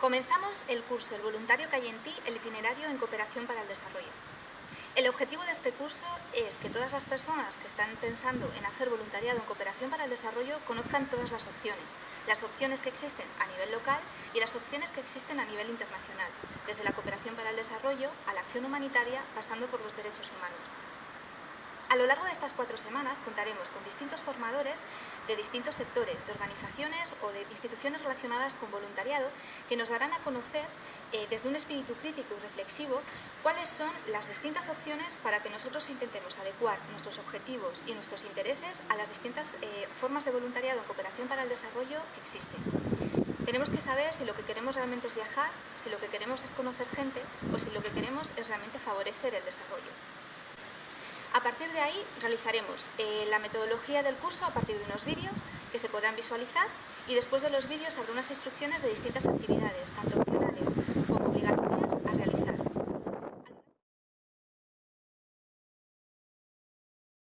Comenzamos el curso El voluntario que hay en ti, el itinerario en cooperación para el desarrollo. El objetivo de este curso es que todas las personas que están pensando en hacer voluntariado en cooperación para el desarrollo conozcan todas las opciones, las opciones que existen a nivel local y las opciones que existen a nivel internacional, desde la cooperación para el desarrollo a la acción humanitaria, pasando por los derechos humanos. A lo largo de estas cuatro semanas contaremos con distintos formadores de distintos sectores, de organizaciones o de instituciones relacionadas con voluntariado que nos darán a conocer eh, desde un espíritu crítico y reflexivo cuáles son las distintas opciones para que nosotros intentemos adecuar nuestros objetivos y nuestros intereses a las distintas eh, formas de voluntariado en cooperación para el desarrollo que existen. Tenemos que saber si lo que queremos realmente es viajar, si lo que queremos es conocer gente o si lo que queremos es realmente favorecer el desarrollo. A partir de ahí realizaremos eh, la metodología del curso a partir de unos vídeos que se podrán visualizar y después de los vídeos habrá unas instrucciones de distintas actividades, tanto opcionales